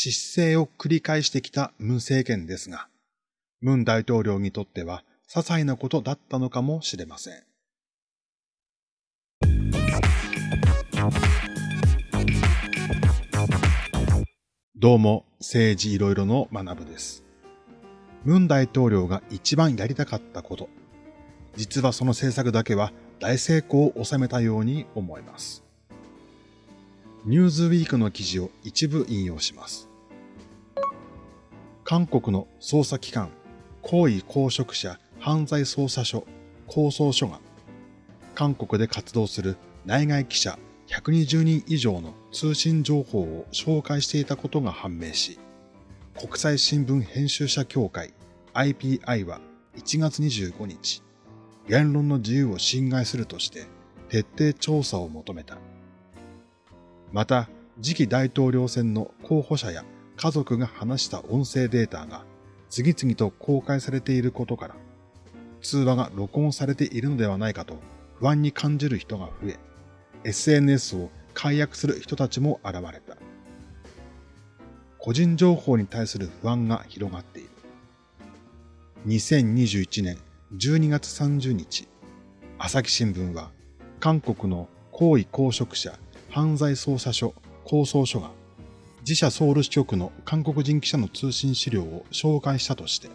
失勢を繰り返してきたムン政権ですが、ムン大統領にとっては些細なことだったのかもしれません。どうも、政治いろいろの学部です。ムン大統領が一番やりたかったこと。実はその政策だけは大成功を収めたように思います。ニューズウィークの記事を一部引用します。韓国の捜査機関、高位公職者犯罪捜査所、構想所が、韓国で活動する内外記者120人以上の通信情報を紹介していたことが判明し、国際新聞編集者協会 IPI は1月25日、言論の自由を侵害するとして徹底調査を求めた。また、次期大統領選の候補者や家族が話した音声データが次々と公開されていることから、通話が録音されているのではないかと不安に感じる人が増え、SNS を解約する人たちも現れた。個人情報に対する不安が広がっている。2021年12月30日、朝日新聞は韓国の高位公職者犯罪捜査所構想所が自社ソウル支局の韓国人記者の通信資料を紹介したとして、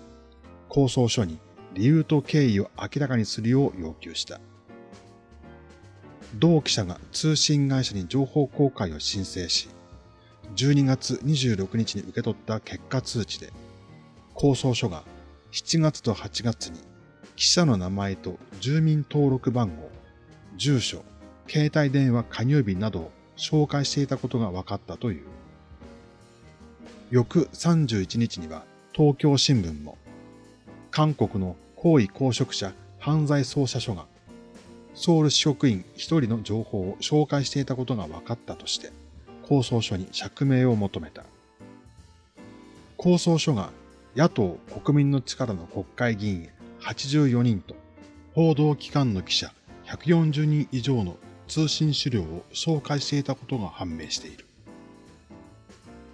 構想書に理由と経緯を明らかにするよう要求した。同記者が通信会社に情報公開を申請し、12月26日に受け取った結果通知で、構想書が7月と8月に記者の名前と住民登録番号、住所、携帯電話加入日などを紹介していたことが分かったという。翌31日には東京新聞も、韓国の高位公職者犯罪捜査所がソウル支職員一人の情報を紹介していたことが分かったとして、構想書に釈明を求めた。構想書が野党国民の力の国会議員84人と報道機関の記者140人以上の通信資料を紹介していたことが判明している。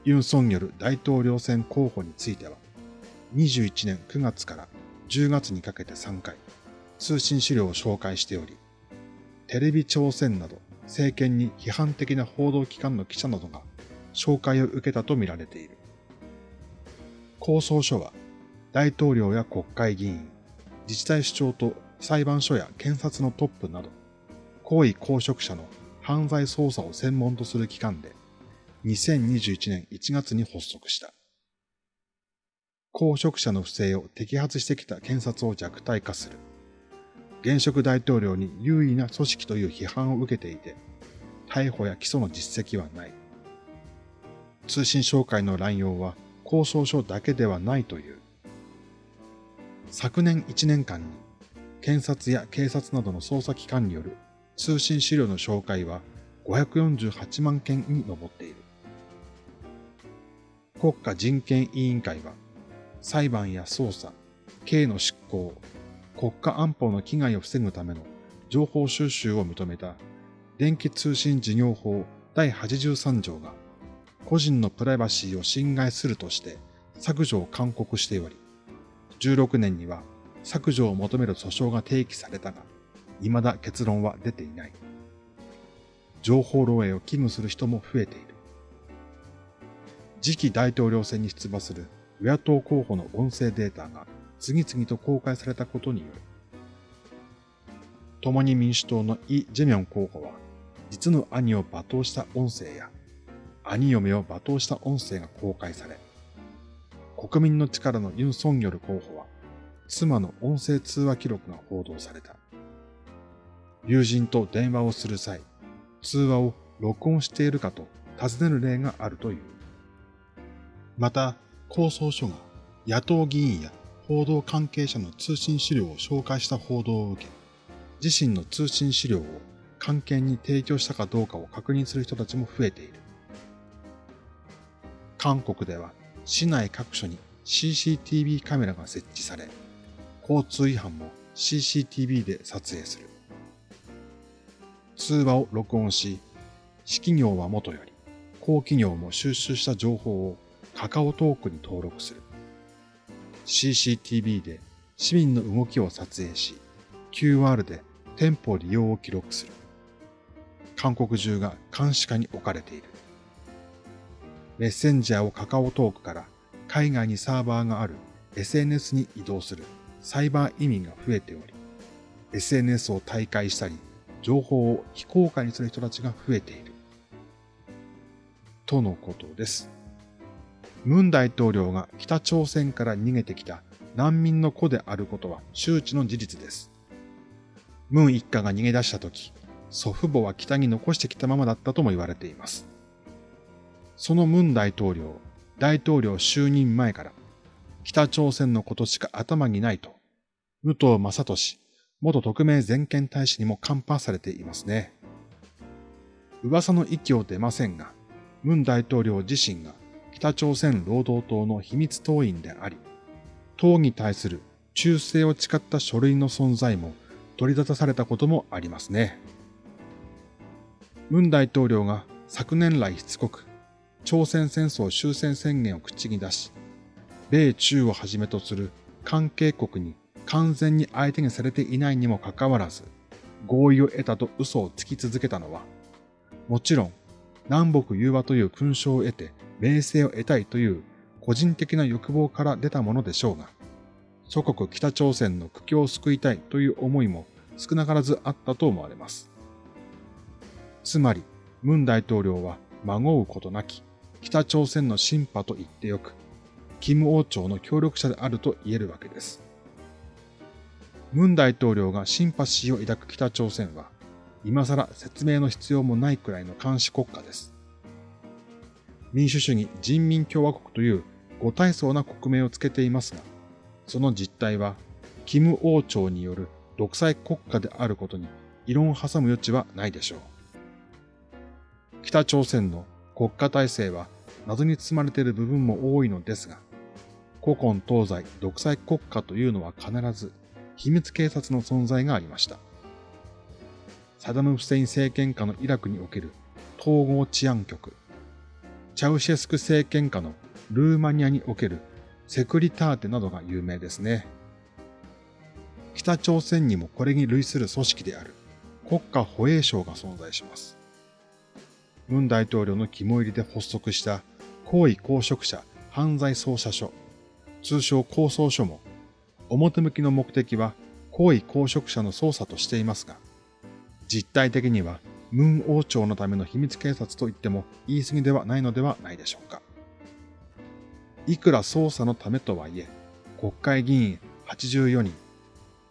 ユン・ソンニョル大統領選候補については、21年9月から10月にかけて3回、通信資料を紹介しており、テレビ朝鮮など政権に批判的な報道機関の記者などが紹介を受けたとみられている。構想書は大統領や国会議員、自治体首長と裁判所や検察のトップなど、高位公職者の犯罪捜査を専門とする機関で、2021年1月に発足した。公職者の不正を摘発してきた検察を弱体化する。現職大統領に優位な組織という批判を受けていて、逮捕や起訴の実績はない。通信紹介の乱用は交渉書だけではないという。昨年1年間に検察や警察などの捜査機関による通信資料の紹介は548万件に上っている。国家人権委員会は裁判や捜査、刑の執行、国家安保の危害を防ぐための情報収集を認めた電気通信事業法第83条が個人のプライバシーを侵害するとして削除を勧告しており、16年には削除を求める訴訟が提起されたが、未だ結論は出ていない。情報漏洩を危惧する人も増えている。次期大統領選に出馬する与野党候補の音声データが次々と公開されたことによる。共に民主党のイ・ジェミョン候補は、実の兄を罵倒した音声や、兄嫁を罵倒した音声が公開され、国民の力のユン・ソンギョル候補は、妻の音声通話記録が報道された。友人と電話をする際、通話を録音しているかと尋ねる例があるという。また、構想書が野党議員や報道関係者の通信資料を紹介した報道を受け、自身の通信資料を関係に提供したかどうかを確認する人たちも増えている。韓国では市内各所に CCTV カメラが設置され、交通違反も CCTV で撮影する。通話を録音し、私企業はもとより、公企業も収集した情報をカカオトークに登録する。CCTV で市民の動きを撮影し、QR で店舗利用を記録する。韓国中が監視下に置かれている。メッセンジャーをカカオトークから海外にサーバーがある SNS に移動するサイバー移民が増えており、SNS を退会したり、情報を非公開にする人たちが増えている。とのことです。ムン大統領が北朝鮮から逃げてきた難民の子であることは周知の事実です。ムン一家が逃げ出した時、祖父母は北に残してきたままだったとも言われています。そのムン大統領、大統領就任前から、北朝鮮のことしか頭にないと、武藤正俊、元特命全権大使にもカンパされていますね。噂の域を出ませんが、ムン大統領自身が北朝鮮労働党の秘密党員であり、党に対する忠誠を誓った書類の存在も取り沙汰されたこともありますね。ムン大統領が昨年来しつこく朝鮮戦争終戦宣言を口に出し、米中をはじめとする関係国に完全に相手にされていないにもかかわらず、合意を得たと嘘をつき続けたのは、もちろん南北融和という勲章を得て名声を得たいという個人的な欲望から出たものでしょうが、祖国北朝鮮の苦境を救いたいという思いも少なからずあったと思われます。つまり、ムン大統領は孫うことなき北朝鮮のシンパと言ってよく、金王朝の協力者であると言えるわけです。ムン大統領がシンパシーを抱く北朝鮮は、今更説明の必要もないくらいの監視国家です。民主主義人民共和国という五体層な国名をつけていますが、その実態は、金王朝による独裁国家であることに異論を挟む余地はないでしょう。北朝鮮の国家体制は謎に包まれている部分も多いのですが、古今東西独裁国家というのは必ず秘密警察の存在がありました。サダム・フセイン政権下のイラクにおける統合治安局、チャウシェスク政権下のルーマニアにおけるセクリターテなどが有名ですね。北朝鮮にもこれに類する組織である国家保衛省が存在します。ムン大統領の肝入りで発足した高位公職者犯罪捜査所、通称構想所も、表向きの目的は高位公職者の捜査としていますが、実態的にはムン王朝のための秘密警察と言っても言い過ぎではないのではないでしょうか。いくら捜査のためとはいえ、国会議員84人、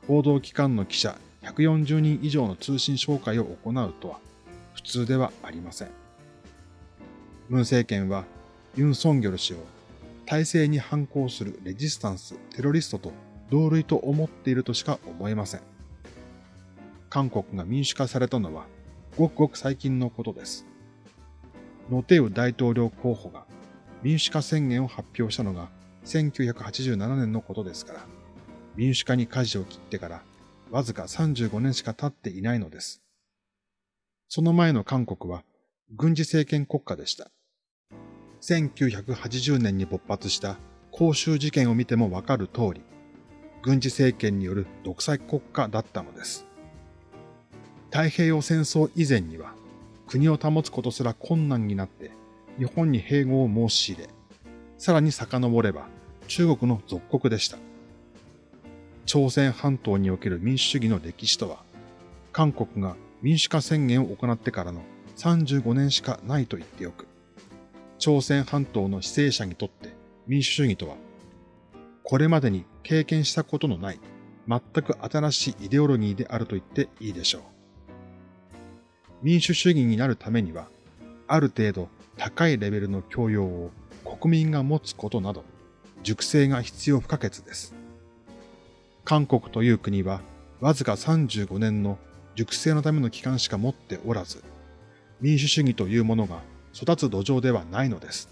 報道機関の記者140人以上の通信紹介を行うとは普通ではありません。ムン政権はユン・ソンギョル氏を体制に反抗するレジスタンス、テロリストと同類と思っているとしか思えません。韓国が民主化されたのはごくごく最近のことです。ノテウ大統領候補が民主化宣言を発表したのが1987年のことですから、民主化に舵を切ってからわずか35年しか経っていないのです。その前の韓国は軍事政権国家でした。1980年に勃発した公衆事件を見てもわかる通り、軍事政権による独裁国家だったのです。太平洋戦争以前には国を保つことすら困難になって日本に併合を申し入れ、さらに遡れば中国の属国でした。朝鮮半島における民主主義の歴史とは、韓国が民主化宣言を行ってからの35年しかないと言っておく。朝鮮半島の犠牲者にとって民主主義とは、これまでに経験したことのない全く新しいイデオロギーであると言っていいでしょう。民主主義になるためには、ある程度高いレベルの教養を国民が持つことなど、熟成が必要不可欠です。韓国という国は、わずか35年の熟成のための期間しか持っておらず、民主主義というものが育つ土壌ではないのです。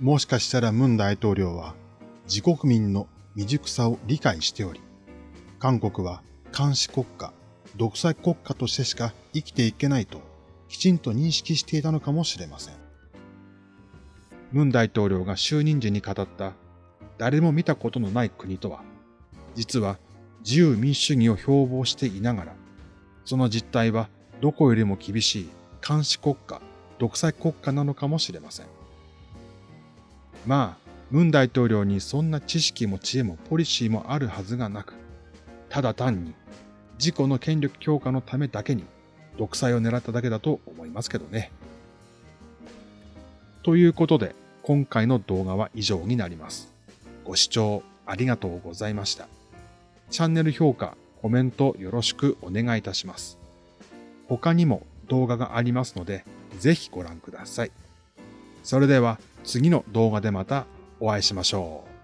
もしかしたらムン大統領は自国民の未熟さを理解しており、韓国は監視国家、独裁国家としてしか生きていけないときちんと認識していたのかもしれません。ムン大統領が就任時に語った誰も見たことのない国とは、実は自由民主主義を標榜していながら、その実態はどこよりも厳しい監視国家、独裁国家なのかもしれません。まあ、ムン大統領にそんな知識も知恵もポリシーもあるはずがなく、ただ単に自己の権力強化のためだけに独裁を狙っただけだと思いますけどね。ということで、今回の動画は以上になります。ご視聴ありがとうございました。チャンネル評価、コメントよろしくお願いいたします。他にも動画がありますので、ぜひご覧ください。それでは次の動画でまたお会いしましょう。